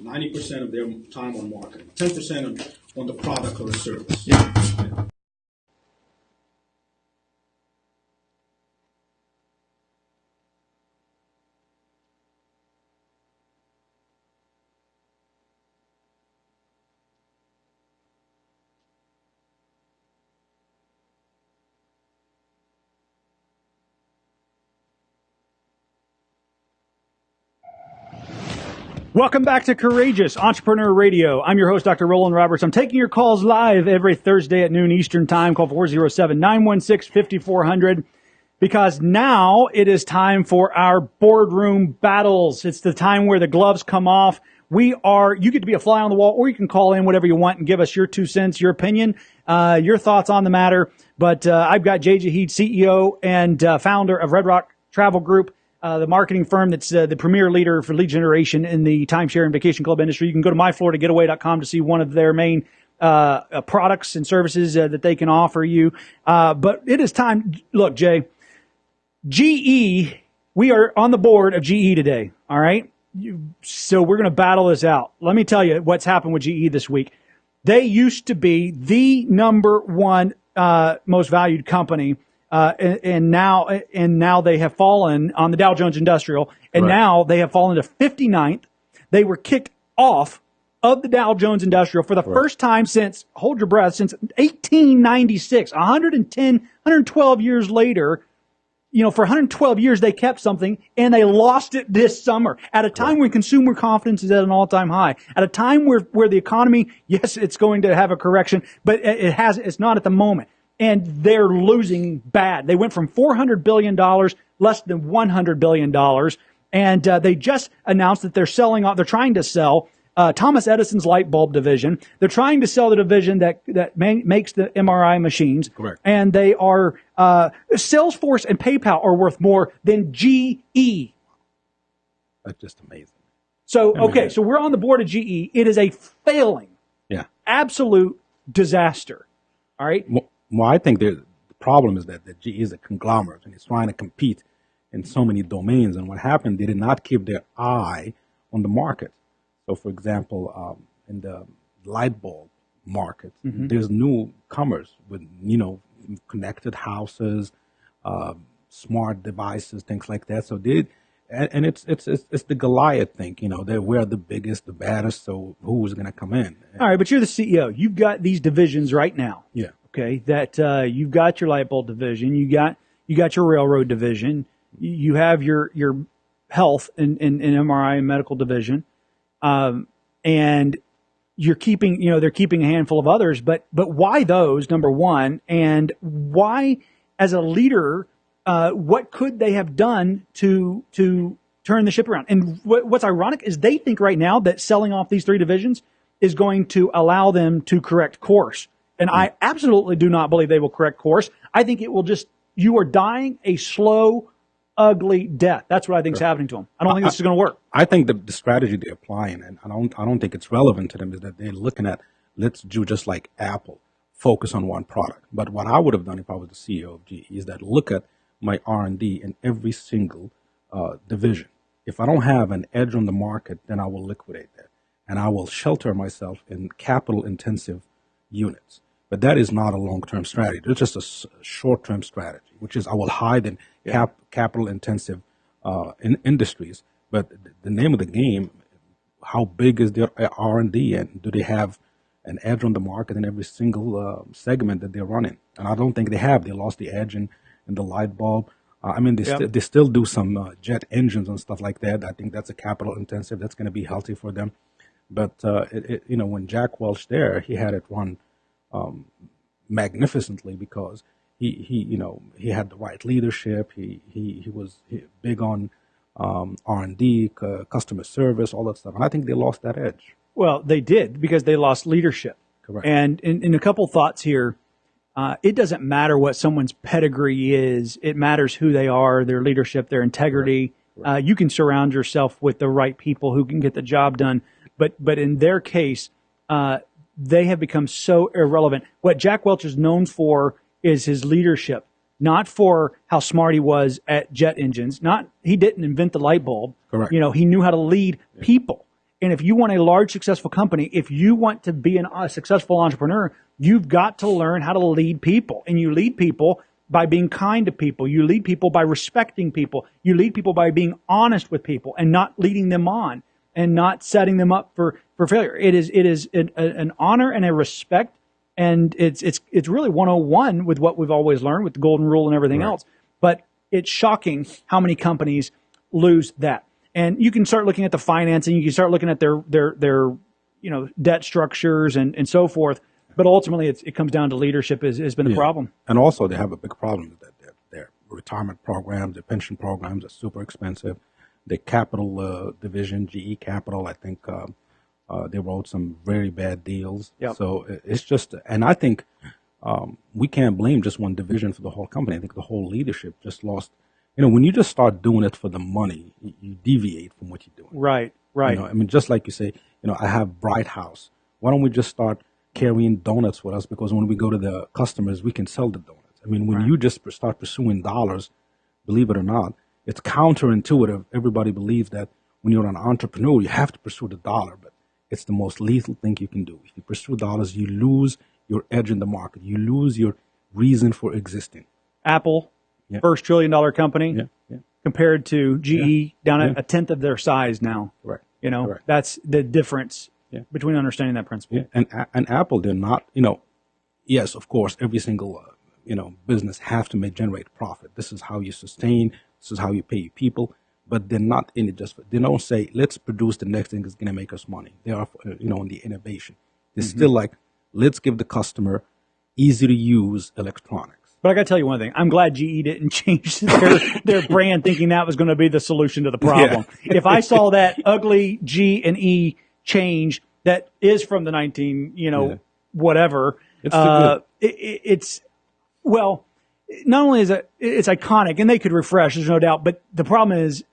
Ninety percent of their time on marketing. Ten percent on the product or the service. Yeah. Welcome back to Courageous Entrepreneur Radio. I'm your host, Dr. Roland Roberts. I'm taking your calls live every Thursday at noon Eastern Time. Call 407 916 5400 because now it is time for our boardroom battles. It's the time where the gloves come off. We are, you get to be a fly on the wall or you can call in whatever you want and give us your two cents, your opinion, uh, your thoughts on the matter. But uh, I've got Jay Jahid, CEO and uh, founder of Red Rock Travel Group uh, the marketing firm that's uh, the premier leader for lead generation in the timeshare and vacation club industry. You can go to myfloridagetaway.com to see one of their main uh, uh, products and services uh, that they can offer you. Uh, but it is time. Look, Jay, GE, we are on the board of GE today. All right. You, so we're going to battle this out. Let me tell you what's happened with GE this week. They used to be the number one most valued company uh, and, and now and now they have fallen on the Dow Jones Industrial, and Right. now they have fallen to 59th. They were kicked off of the Dow Jones Industrial for the first time since hold your breath since 1896, 110, 112 years later. You know, for 112 years they kept something and they lost it this summer at a time when consumer confidence is at an all-time high. At a time where where the economy, yes, it's going to have a correction, but it it has it's not at the moment and they're losing bad. They went from $400 billion, less than $100 billion. And uh, they just announced that they're selling off, they're trying to sell uh, Thomas Edison's light bulb division. They're trying to sell the division that, that ma- makes the MRI machines. Correct. And they are, uh, Salesforce and PayPal are worth more than GE. That's just amazing. So, I mean, okay, so we're on the board of GE. It is a failing, Yeah. absolute disaster. All right. Well, well, I think the problem is that the GE is a conglomerate and it's trying to compete in so many domains. And what happened, they did not keep their eye on the market. So, for example, um, in the light bulb market, there's newcomers with, you know, connected houses, uh, smart devices, things like that. So they, and, and it's, it's, it's, it's the Goliath thing, you know, that we're the biggest, the baddest. So who's going to come in? All right, but you're the CEO. You've got these divisions right now. Yeah. Okay, that uh, you've got your light bulb division, you got you got your railroad division, you have your your health and, and, and MRI and medical division, um, and you're keeping you know they're keeping a handful of others, but but why those? Number one, and why as a leader, uh, what could they have done to to turn the ship around? And what, what's ironic is they think right now that selling off these three divisions is going to allow them to correct course. And I absolutely do not believe they will correct course. I think it will just, you are dying a slow, ugly death. That's what I think is happening to them. I don't think this is going to work. I think the, the strategy they're applying, and I don't, I don't think it's relevant to them, is that they're looking at let's do just like Apple, focus on one product. But what I would have done if I was the CEO of GE is that look at my R&D in every single uh, division. If I don't have an edge on the market, then I will liquidate that, and I will shelter myself in capital-intensive units. But that is not a long-term strategy. It's just a short-term strategy, which is I will hide in cap, capital-intensive uh, in industries. But the name of the game, how big is their R&D, and do they have an edge on the market in every single uh, segment that they're running? And I don't think they have. They lost the edge in, in the light bulb. Uh, I mean, they, Yep. sti- they still do some uh, jet engines and stuff like that. I think that's a capital intensive. That's going to be healthy for them. But uh, it, it, you know, when Jack Welch there, he had it run um, magnificently because he, he you know he had the right leadership. He he, he was big on um, R and D, c- customer service, all that stuff. And I think they lost that edge. Well, they did because they lost leadership. Correct. And in, in a couple thoughts here, uh, it doesn't matter what someone's pedigree is. It matters who they are, their leadership, their integrity. Uh, you can surround yourself with the right people who can get the job done. But but in their case, uh, they have become so irrelevant. What Jack Welch is known for is his leadership, not for how smart he was at jet engines. Not he didn't invent the light bulb. Correct. You know, he knew how to lead people. And if you want a large, successful company, if you want to be an, a successful entrepreneur, you've got to learn how to lead people. And you lead people by being kind to people. You lead people by respecting people. You lead people by being honest with people and not leading them on and not setting them up for, for failure. It is, it is an, an honor and a respect. And it's, it's, it's really 101 with what we've always learned with the golden rule and everything else. But it's shocking how many companies lose that. And you can start looking at the financing, you can start looking at their their their you know debt structures and, and so forth. But ultimately, it's, it comes down to leadership has, has been the Yeah. problem. And also, they have a big problem with that. Their, their retirement programs, their pension programs are super expensive. The capital uh, division, GE Capital, I think um, uh, they wrote some very bad deals. Yep. So it's just, and I think um, we can't blame just one division for the whole company. I think the whole leadership just lost. You know, when you just start doing it for the money, you, deviate from what you're doing. Right, right. You know, I mean, just like you say, you know, I have Bright House. Why don't we just start carrying donuts with us? Because when we go to the customers, we can sell the donuts. I mean, when you just start pursuing dollars, believe it or not, it's counterintuitive. Everybody believes that when you're an entrepreneur, you have to pursue the dollar, but it's the most lethal thing you can do. If you pursue dollars, you lose your edge in the market. You lose your reason for existing. Apple, Yeah. first trillion dollar company, Yeah, yeah, compared to GE down at a tenth of their size now. correct. You know, that's the difference between understanding that principle. And and Apple, they're not. You know, yes, of course, every single uh, you know business have to make generate profit. This is how you sustain. This is how you pay your people. But they're not in it just. For, they don't say, "Let's produce the next thing that's going to make us money." They are, uh, you know, in the innovation. They're still like, "Let's give the customer easy to use electronics." But I got to tell you one thing. I'm glad GE didn't change their, their brand thinking that was going to be the solution to the problem. If I saw that ugly G and E change that is from the 19, you know, Yeah. whatever, It's uh, it, it, it's, well, not only is it, it's iconic and they could refresh, there's no doubt, but the problem is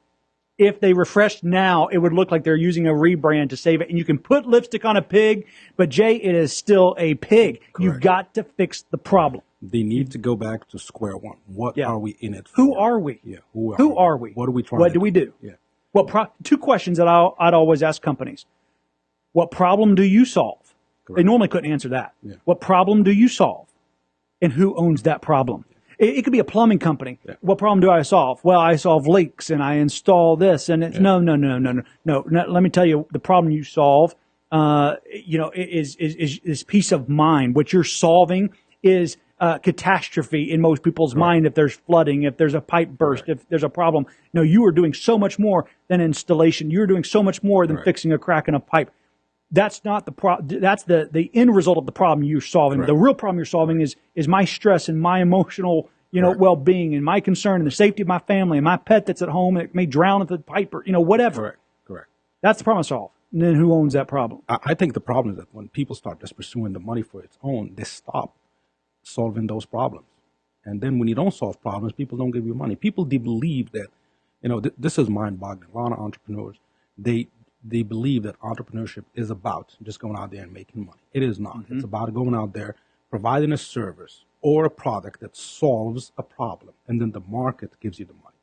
if they refreshed now, it would look like they're using a rebrand to save it. And you can put lipstick on a pig, but Jay, it is still a pig. You've got to fix the problem. They need to go back to square one. What Yeah. are we in it for? Who are we? Yeah, who are Who we? are we? What are we trying? What to do we do? Yeah. What pro- two questions that I'll, I'd always ask companies: What problem do you solve? They normally couldn't answer that. Yeah. What problem do you solve, and who owns that problem? It, it could be a plumbing company. Yeah. What problem do I solve? Well, I solve leaks and I install this, and it's no, no, no, no, no, no, no. Let me tell you, the problem you solve, uh, you know, is is is, is peace of mind. What you're solving is uh, catastrophe in most people's mind. If there's flooding, if there's a pipe burst, if there's a problem, no, you are doing so much more than installation. You're doing so much more than Right. fixing a crack in a pipe. That's not the pro. That's the the end result of the problem you're solving. Right. The real problem you're solving is is my stress and my emotional, you know, Right. well being and my concern and the safety of my family and my pet that's at home that may drown at the pipe or you know whatever. Correct. Correct. That's the problem to solve. And then who owns that problem? I, I think the problem is that when people start just pursuing the money for its own, they stop solving those problems. And then when you don't solve problems, people don't give you money. People believe that, you know, th- this is mind-boggling. A lot of entrepreneurs, they they believe that entrepreneurship is about just going out there and making money. It is not. It's about going out there, providing a service or a product that solves a problem, and then the market gives you the money.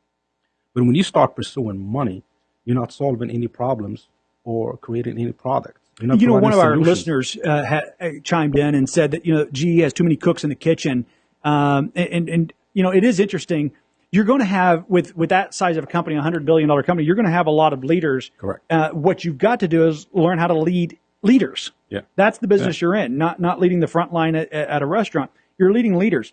But when you start pursuing money, you're not solving any problems or creating any products. You're not you know, one of our listeners uh, ha- uh, chimed in and said that you know GE has too many cooks in the kitchen, um, and, and and you know it is interesting. You're going to have with with that size of a company, a hundred billion dollar company, you're going to have a lot of leaders. Correct. Uh, what you've got to do is learn how to lead leaders. Yeah. That's the business you're in, not not leading the front line at, at a restaurant. You're leading leaders.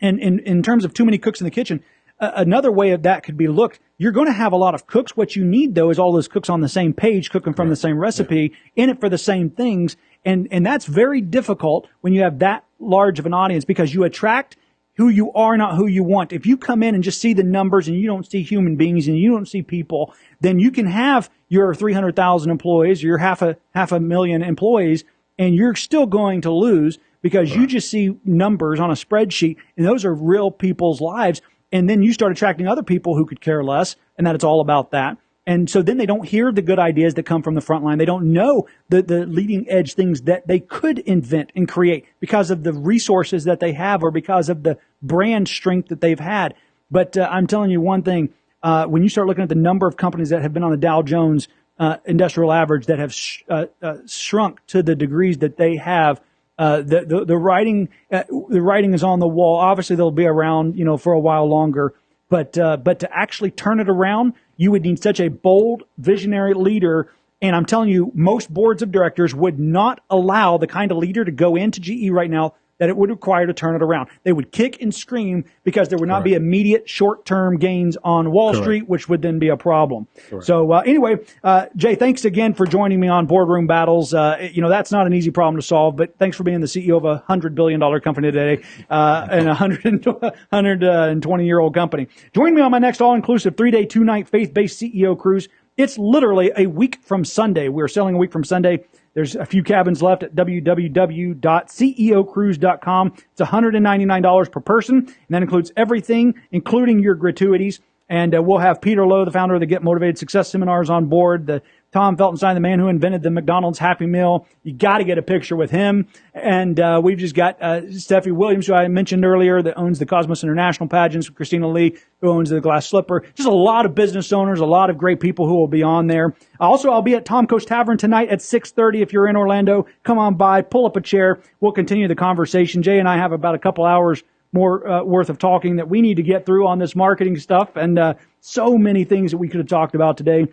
And in, in terms of too many cooks in the kitchen, uh, another way of that could be looked. You're going to have a lot of cooks. What you need though is all those cooks on the same page, cooking from the same recipe, in it for the same things. And, and that's very difficult when you have that large of an audience because you attract who you are, not who you want. If you come in and just see the numbers and you don't see human beings and you don't see people, then you can have your 300,000 employees, your half a, half a million employees, and you're still going to lose because you just see numbers on a spreadsheet and those are real people's lives. And then you start attracting other people who could care less and that it's all about that. And so then they don't hear the good ideas that come from the front line. They don't know the, the leading edge things that they could invent and create because of the resources that they have or because of the brand strength that they've had. But uh, I'm telling you one thing, uh, when you start looking at the number of companies that have been on the Dow Jones uh, industrial average that have sh- uh, uh, shrunk to the degrees that they have, uh, the, the the writing the writing is on the wall. Obviously, they'll be around, you know, for a while longer. But but to actually turn it around, you would need such a bold, visionary leader. And I'm telling you, most boards of directors would not allow the kind of leader to go into GE right now that it would require to turn it around. They would kick and scream because there would not be immediate short-term gains on Wall Correct. Street, which would then be a problem. So uh, anyway, uh, Jay, thanks again for joining me on Boardroom Battles. Uh, you know that's not an easy problem to solve, but thanks for being the CEO of a hundred billion dollar company today uh, and a hundred and twenty year old company. Join me on my next all-inclusive three-day, two-night faith-based CEO cruise. It's literally a week from Sunday. We're selling a week from Sunday. There's a few cabins left at www.ceocruise.com. It's $199 per person, and that includes everything, including your gratuities. And uh, we'll have Peter Lowe, the founder of the Get Motivated Success Seminars, on board. The Tom Feltenstein, the man who invented the McDonald's Happy Meal. You got to get a picture with him. And uh, we've just got uh, Steffi Williams, who I mentioned earlier, that owns the Cosmos International pageants. Christina Lee, who owns the Glass Slipper. Just a lot of business owners, a lot of great people who will be on there. Also, I'll be at Tom Coast Tavern tonight at 6:30. If you're in Orlando, come on by, pull up a chair. We'll continue the conversation. Jay and I have about a couple hours more uh, worth of talking that we need to get through on this marketing stuff, and uh, so many things that we could have talked about today.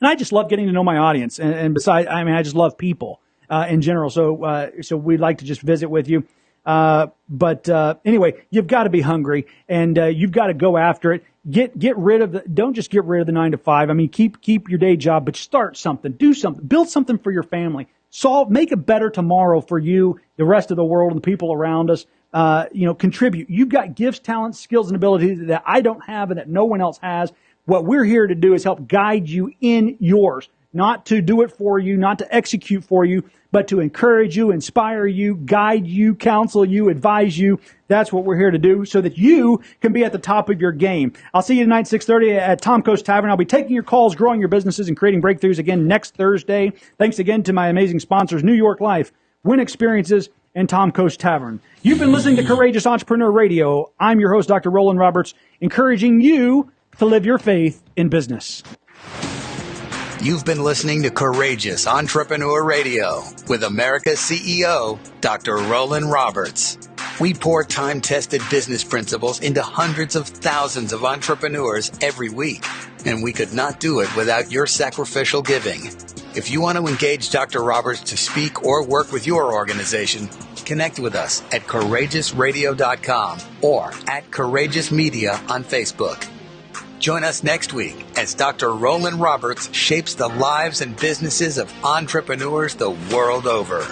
And I just love getting to know my audience. And, and besides, I mean, I just love people uh, in general. So, uh, so we'd like to just visit with you. Uh, but uh, anyway, you've got to be hungry, and uh, you've got to go after it. Get get rid of the. Don't just get rid of the nine to five. I mean, keep keep your day job, but start something. Do something. Build something for your family. Solve. Make a better tomorrow for you, the rest of the world, and the people around us. Uh, you know, contribute. You've got gifts, talents, skills, and abilities that I don't have, and that no one else has. What we're here to do is help guide you in yours, not to do it for you, not to execute for you, but to encourage you, inspire you, guide you, counsel you, advise you. That's what we're here to do so that you can be at the top of your game. I'll see you tonight, 6.30 at Tom Coast Tavern. I'll be taking your calls, growing your businesses, and creating breakthroughs again next Thursday. Thanks again to my amazing sponsors, New York Life, Win Experiences, and Tom Coast Tavern. You've been listening to Courageous Entrepreneur Radio. I'm your host, Dr. Roland Roberts, encouraging you to live your faith in business. You've been listening to Courageous Entrepreneur Radio with America's CEO, Dr. Roland Roberts. We pour time tested business principles into hundreds of thousands of entrepreneurs every week, and we could not do it without your sacrificial giving. If you want to engage Dr. Roberts to speak or work with your organization, connect with us at courageousradio.com or at Courageous Media on Facebook. Join us next week as Dr. Roland Roberts shapes the lives and businesses of entrepreneurs the world over.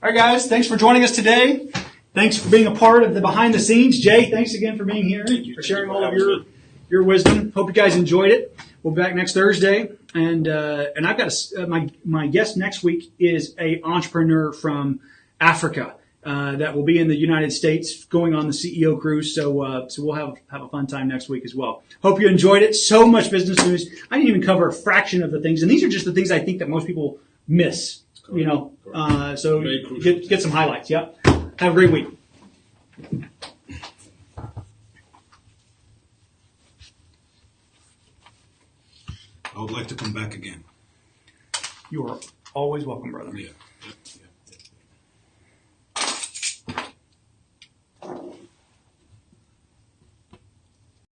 All right, guys, thanks for joining us today. Thanks for being a part of the behind the scenes. Jay, thanks again for being here, Thank you. for sharing all of your your wisdom. Hope you guys enjoyed it. We'll be back next Thursday, and uh, and I've got a uh, my my guest next week is a entrepreneur from Africa uh, that will be in the United States going on the CEO cruise. So uh, so we'll have have a fun time next week as well. Hope you enjoyed it. So much business news. I didn't even cover a fraction of the things, and these are just the things I think that most people miss. You know, uh, so get get some highlights. Yep. Have a great week. I would like to come back again. You are always welcome, brother. Yeah.